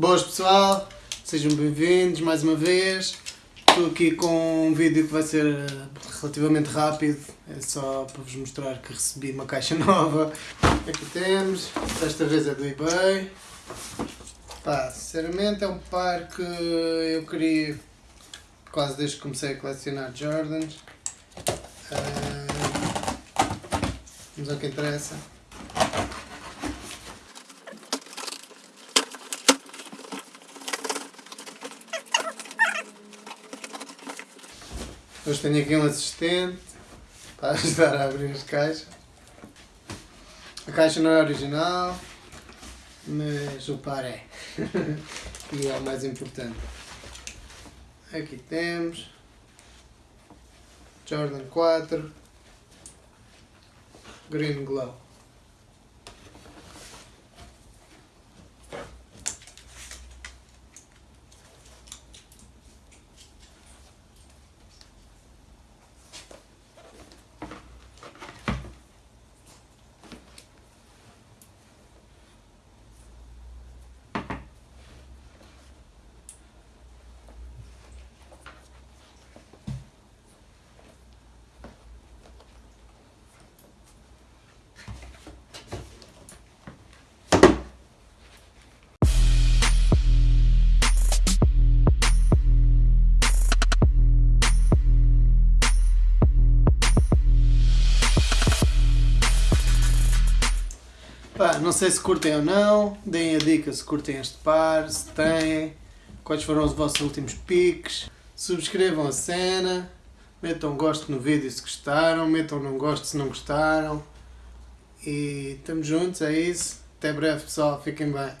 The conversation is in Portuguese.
Boas pessoal, sejam bem-vindos mais uma vez. Estou aqui com um vídeo que vai ser eh, relativamente rápido, é só para vos mostrar que recebi uma caixa nova. Aqui temos, desta vez é do eBay. Pá, sinceramente é um par que eu queria quase desde que comecei a colecionar Jordans. Vamos ao que interessa. Hoje tenho aqui um assistente para ajudar a abrir as caixas. A caixa não é original, mas o par é. e é o mais importante. Aqui temos Jordan 4 Green Glow. Pá, não sei se curtem ou não, deem a dica se curtem este par, se têm, quais foram os vossos últimos piques, subscrevam a cena, metam gosto no vídeo se gostaram, metam não gosto se não gostaram. E estamos juntos, é isso, até breve pessoal, fiquem bem.